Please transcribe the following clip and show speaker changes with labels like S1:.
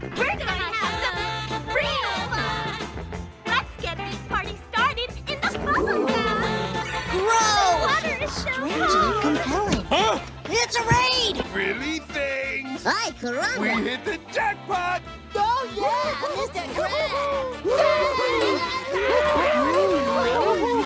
S1: We're gonna have some real fun! Let's get this party started in the bubble gum!
S2: Gross! Strangely compelling.
S3: Huh?
S2: It's a raid!
S3: Really things?
S2: Hi, Corona. We
S3: hit the jackpot! Oh,
S2: yeah! Mr.